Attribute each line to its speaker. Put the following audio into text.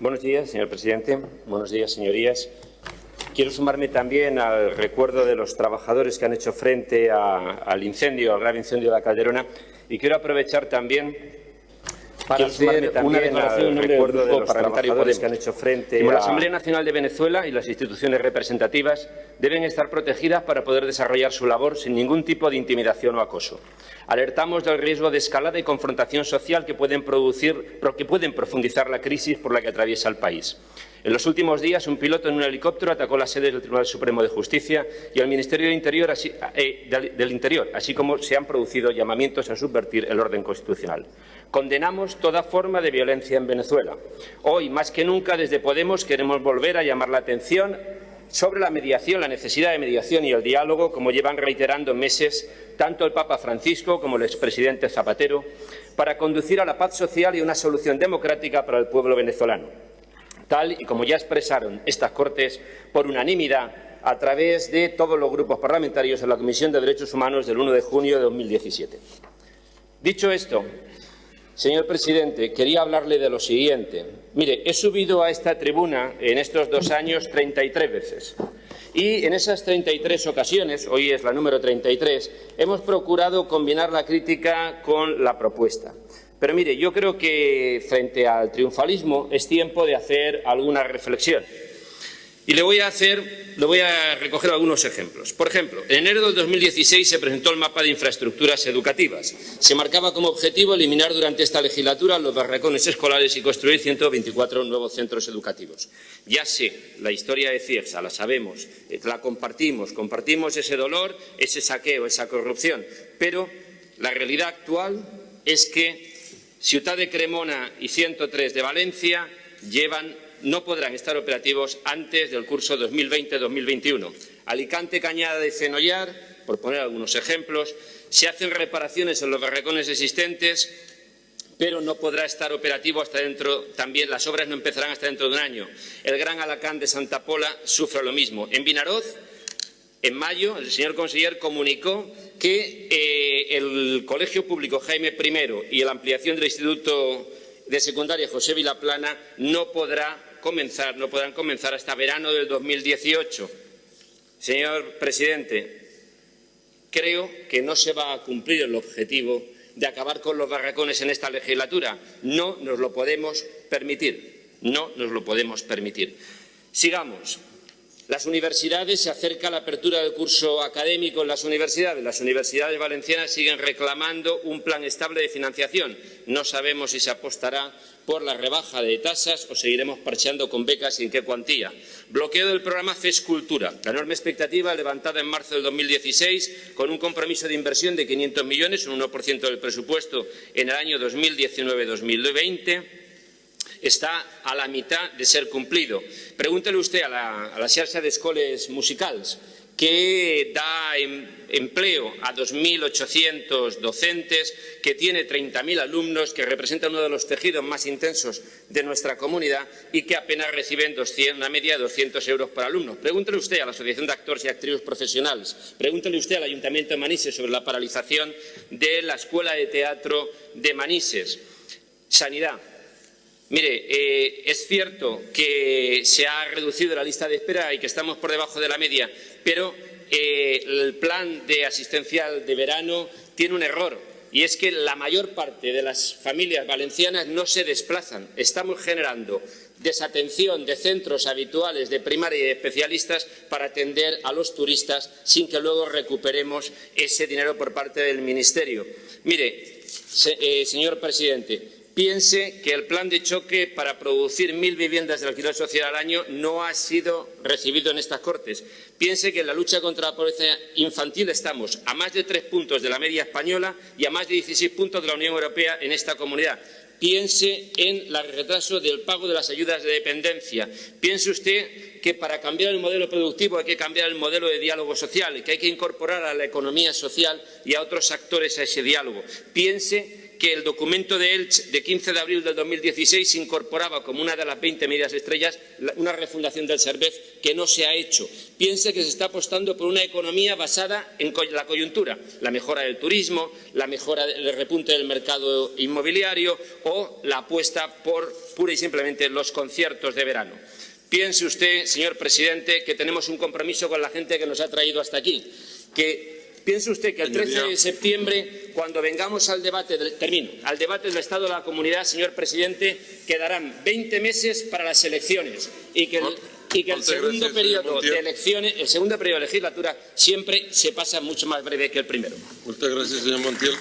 Speaker 1: Buenos días, señor presidente. Buenos días, señorías. Quiero sumarme también al recuerdo de los trabajadores que han hecho frente al incendio, al grave incendio de la Calderona, y quiero aprovechar también para hacer una declaración en recuerdo de los trabajadores que han hecho frente a... La Asamblea Nacional de Venezuela y las instituciones representativas deben estar protegidas para poder desarrollar su labor sin ningún tipo de intimidación o acoso. Alertamos del riesgo de escalada y confrontación social que pueden, producir, que pueden profundizar la crisis por la que atraviesa el país. En los últimos días, un piloto en un helicóptero atacó la sede del Tribunal Supremo de Justicia y al Ministerio del Interior, así, eh, del Interior, así como se han producido llamamientos a subvertir el orden constitucional. Condenamos toda forma de violencia en Venezuela. Hoy, más que nunca, desde Podemos queremos volver a llamar la atención sobre la mediación, la necesidad de mediación y el diálogo, como llevan reiterando meses tanto el Papa Francisco como el expresidente Zapatero, para conducir a la paz social y una solución democrática para el pueblo venezolano tal y como ya expresaron estas Cortes por unanimidad a través de todos los grupos parlamentarios en la Comisión de Derechos Humanos del 1 de junio de 2017. Dicho esto, señor presidente, quería hablarle de lo siguiente. Mire, he subido a esta tribuna en estos dos años 33 veces. Y en esas 33 ocasiones, hoy es la número 33, hemos procurado combinar la crítica con la propuesta. Pero mire, yo creo que frente al triunfalismo es tiempo de hacer alguna reflexión. Y le voy a hacer, le voy a recoger algunos ejemplos. Por ejemplo, en enero del 2016 se presentó el mapa de infraestructuras educativas. Se marcaba como objetivo eliminar durante esta legislatura los barracones escolares y construir 124 nuevos centros educativos. Ya sé, la historia de Ciersa, la sabemos, eh, la compartimos, compartimos ese dolor, ese saqueo, esa corrupción, pero la realidad actual es que Ciudad de Cremona y 103 de Valencia llevan, no podrán estar operativos antes del curso 2020-2021. Alicante, Cañada de Cenollar, por poner algunos ejemplos, se hacen reparaciones en los barracones existentes, pero no podrá estar operativo hasta dentro, también las obras no empezarán hasta dentro de un año. El Gran Alacán de Santa Pola sufre lo mismo. En Vinaroz, en mayo, el señor conseller comunicó que eh, el Colegio Público Jaime I y la ampliación del Instituto de Secundaria José Vilaplana no podrá comenzar, no podrán comenzar hasta verano del 2018. Señor presidente, creo que no se va a cumplir el objetivo de acabar con los barracones en esta legislatura. No nos lo podemos permitir. No nos lo podemos permitir. Sigamos. Las universidades, se acerca la apertura del curso académico en las universidades. Las universidades valencianas siguen reclamando un plan estable de financiación. No sabemos si se apostará por la rebaja de tasas o seguiremos parcheando con becas y en qué cuantía. Bloqueo del programa FES Cultura. La enorme expectativa levantada en marzo del 2016 con un compromiso de inversión de 500 millones, un 1% del presupuesto en el año 2019-2020 está a la mitad de ser cumplido. Pregúntele usted a la, a la xarxa musicals que da em, empleo a 2.800 docentes, que tiene 30.000 alumnos, que representa uno de los tejidos más intensos de nuestra comunidad y que apenas reciben 200, una media de 200 euros por alumno. Pregúntele usted a la Asociación de Actores y Actrices Profesionales, pregúntele usted al Ayuntamiento de Manises sobre la paralización de la Escuela de Teatro de Manises. Sanidad. Mire, eh, es cierto que se ha reducido la lista de espera y que estamos por debajo de la media, pero eh, el plan de asistencial de verano tiene un error y es que la mayor parte de las familias valencianas no se desplazan. Estamos generando desatención de centros habituales de primaria y de especialistas para atender a los turistas sin que luego recuperemos ese dinero por parte del Ministerio. Mire, eh, señor presidente, piense que el plan de choque para producir mil viviendas de alquiler social al año no ha sido recibido en estas Cortes. Piense que en la lucha contra la pobreza infantil estamos a más de tres puntos de la media española y a más de 16 puntos de la Unión Europea en esta comunidad. Piense en el retraso del pago de las ayudas de dependencia. Piense usted que para cambiar el modelo productivo hay que cambiar el modelo de diálogo social que hay que incorporar a la economía social y a otros actores a ese diálogo. Piense que el documento de Elche de 15 de abril del 2016 incorporaba como una de las 20 medidas estrellas una refundación del Cervez que no se ha hecho. Piense que se está apostando por una economía basada en la coyuntura, la mejora del turismo, la mejora del repunte del mercado inmobiliario o la apuesta por pura y simplemente los conciertos de verano. Piense usted, señor presidente, que tenemos un compromiso con la gente que nos ha traído hasta aquí, que Piense usted que el 13 de septiembre, cuando vengamos al debate, del, termino, al debate del Estado de la Comunidad, señor presidente, quedarán 20 meses para las elecciones y que el, segundo periodo de elecciones, el segundo periodo de legislatura siempre se pasa mucho más breve que el primero.
Speaker 2: Muchas gracias, señor Montiel.